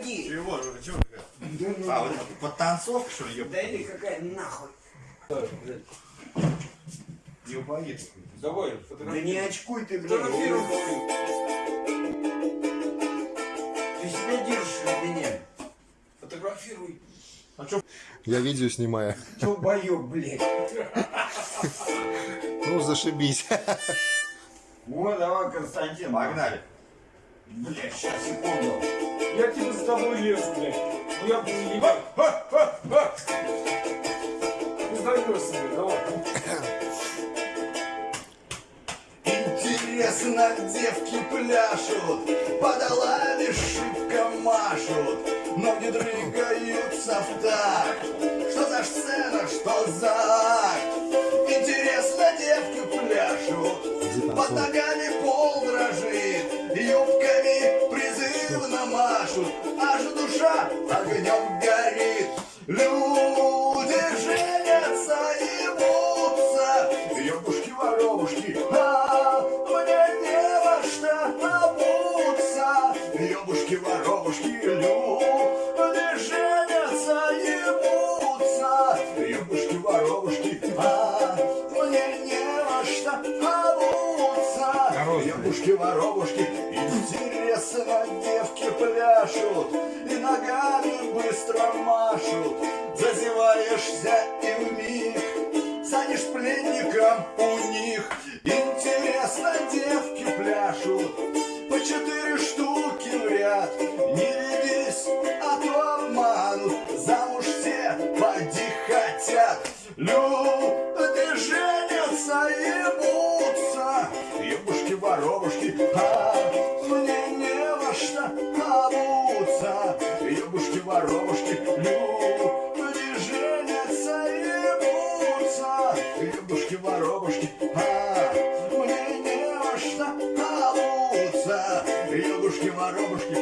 погоди. Чего? Чего такая? Да ну, А, вот это подтанцовка, что ли? Да или какая нахуй. Не упадет. Давай, Да фотографируй. не очкуй ты, блядь. Фотографируй. Ты себя держишь от меня. Фотографируй. Я видео снимаю. Долбоёб, блядь. Ну, зашибись. Вот, давай, Константин. Погнали. Блядь, сейчас, секунду. Я типа за тобой лезу, блядь. Ну я буду ебать. Не сдаешься, блядь, давай. Интересно, девки пляшут, подолами шибко машут, ноги двигаются в такт. Что за сцена, что за акт? Интересно, девки пляшут, под ногами пол дрожит, юбками машут, аж душа огнем горит. Люди женятся и бутся, ёбушки-воробушки, а мне не во что обуться. Ёбушки-воробушки, люди женятся и бутся, ёбушки-воробушки, а мне не во что обуться. Ёбушки-воробушки, интересно, девки пляшут и ногами быстро машут. Зазеваешься и вмиг станешь пленником у них. Ебушки-воробушки, а мне не во что обуться. Ебушки-воробушки, люди женятся и бутся, ебушки-воробушки, а мне не во что обуться. Ебушки-воробушки,